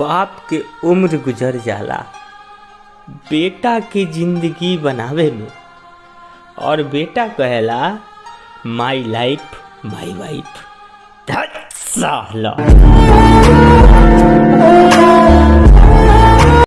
बाप के उम्र गुजर जाला। बेटा के ज़िंदगी बनावे में। और बेटा कहेला माई लाइफ माई वाइफ साला